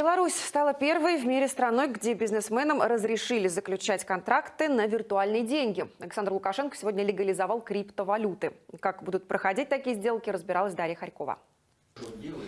Беларусь стала первой в мире страной, где бизнесменам разрешили заключать контракты на виртуальные деньги. Александр Лукашенко сегодня легализовал криптовалюты. Как будут проходить такие сделки, разбиралась Дарья Харькова.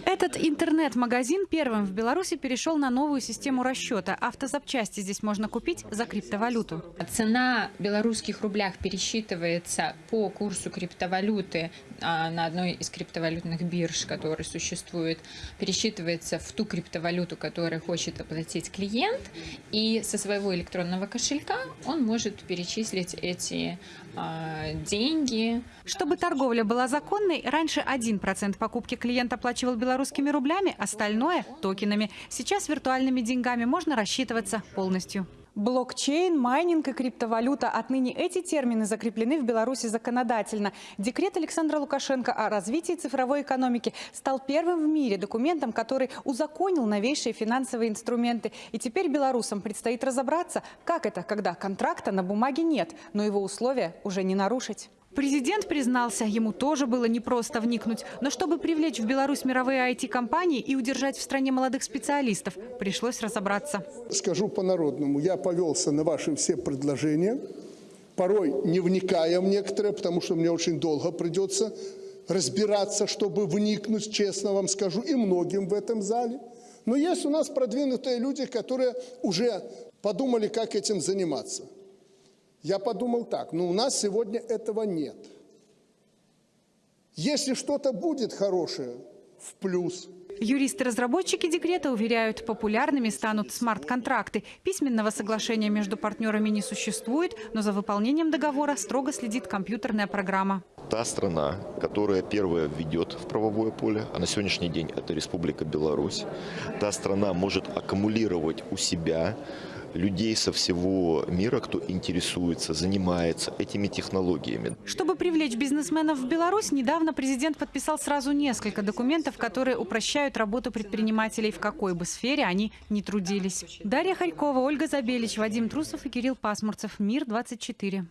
Этот интернет-магазин первым в Беларуси перешел на новую систему расчета. Автозапчасти здесь можно купить за криптовалюту. Цена в белорусских рублях пересчитывается по курсу криптовалюты а, на одной из криптовалютных бирж, которые существует, пересчитывается в ту криптовалюту, которую хочет оплатить клиент, и со своего электронного кошелька он может перечислить эти а, деньги. Чтобы торговля была законной, раньше 1% покупки клиент оплачивал белорусскими рублями, остальное – токенами. Сейчас виртуальными деньгами можно рассчитываться полностью. Блокчейн, майнинг и криптовалюта. Отныне эти термины закреплены в Беларуси законодательно. Декрет Александра Лукашенко о развитии цифровой экономики стал первым в мире документом, который узаконил новейшие финансовые инструменты. И теперь белорусам предстоит разобраться, как это, когда контракта на бумаге нет, но его условия уже не нарушить. Президент признался, ему тоже было непросто вникнуть. Но чтобы привлечь в Беларусь мировые IT-компании и удержать в стране молодых специалистов, пришлось разобраться. Скажу по-народному, я повелся на ваши все предложения, порой не вникая в некоторые, потому что мне очень долго придется разбираться, чтобы вникнуть, честно вам скажу, и многим в этом зале. Но есть у нас продвинутые люди, которые уже подумали, как этим заниматься. Я подумал так, ну у нас сегодня этого нет. Если что-то будет хорошее, в плюс. Юристы-разработчики декрета уверяют, популярными станут смарт-контракты. Письменного соглашения между партнерами не существует, но за выполнением договора строго следит компьютерная программа. Та страна, которая первая введет в правовое поле, а на сегодняшний день это Республика Беларусь, та страна может аккумулировать у себя людей со всего мира, кто интересуется, занимается этими технологиями. Чтобы привлечь бизнесменов в Беларусь, недавно президент подписал сразу несколько документов, которые упрощают работу предпринимателей в какой бы сфере они ни трудились. Дарья Харькова, Ольга Забелич, Вадим Трусов и Кирилл Пасмурцев. Мир 24.